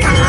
か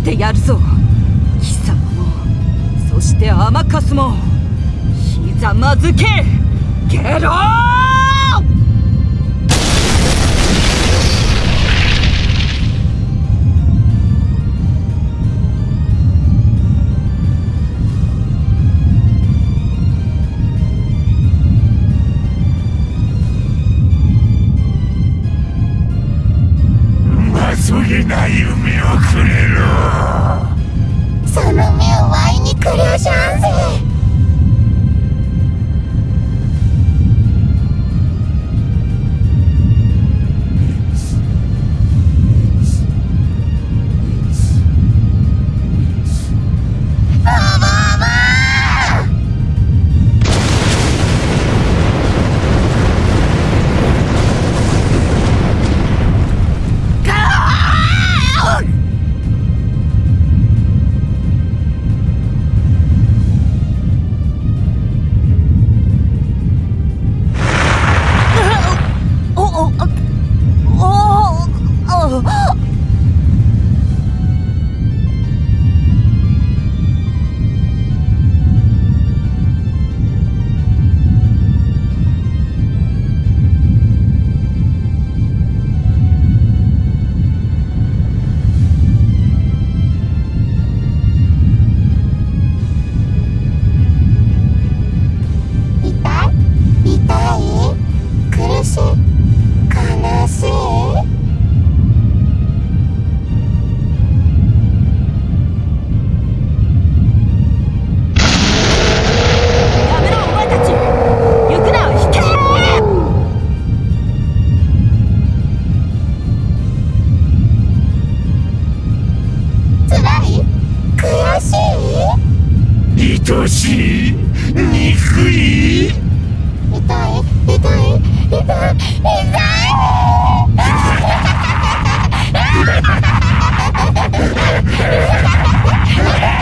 してやるぞ。貴様もそして甘かすもひざまずけ！ゲロー！愛しい憎い痛い痛い痛い痛い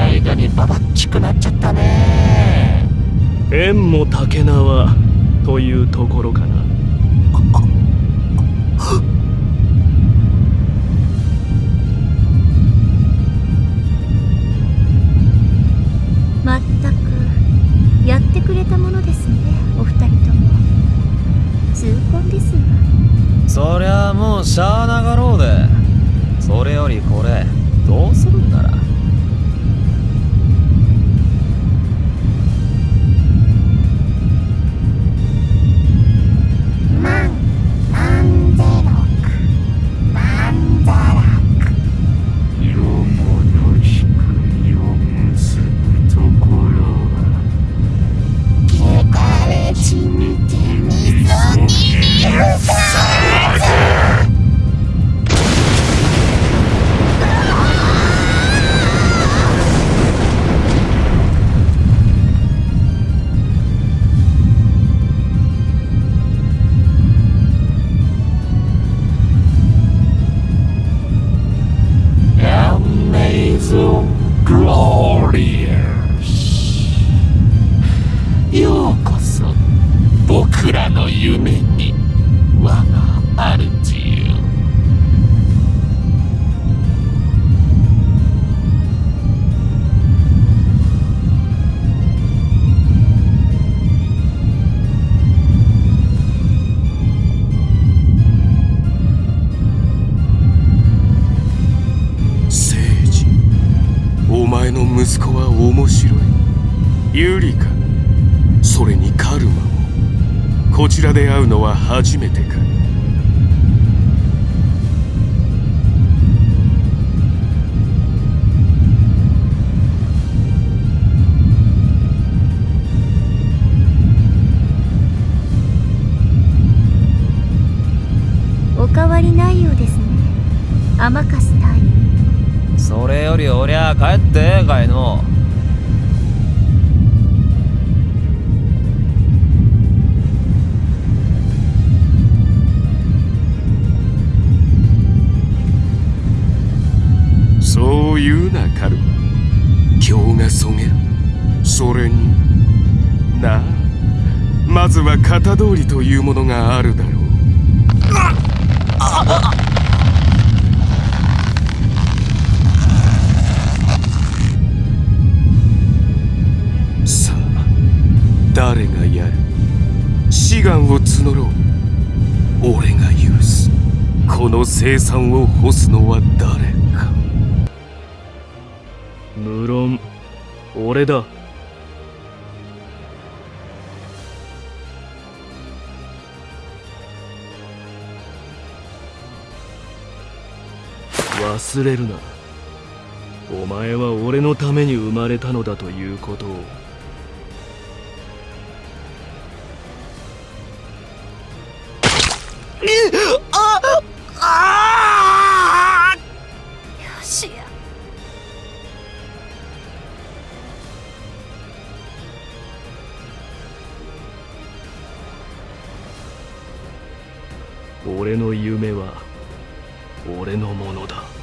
見ない間にババッチくなっちゃったね縁も竹縄というところかなまったくやってくれたものですねお二人とも痛恨ですわそりゃもうしゃあなかろうでそれよりこれらの夢に我が主よ聖治お前の息子は面白い。ユリカそれにカルマも。こちらで会うのは初めてか。お変わりないようですね。甘かす隊員それよりおりゃ帰ってええかいの。そうまずは型通りというものがあるだろう。さあ誰がやる？志願を募ろう。俺が許す。この生産を干すのは誰か。無論俺だ。忘れるな。お前は俺のために生まれたのだということを。よしや。俺の夢は俺のものだ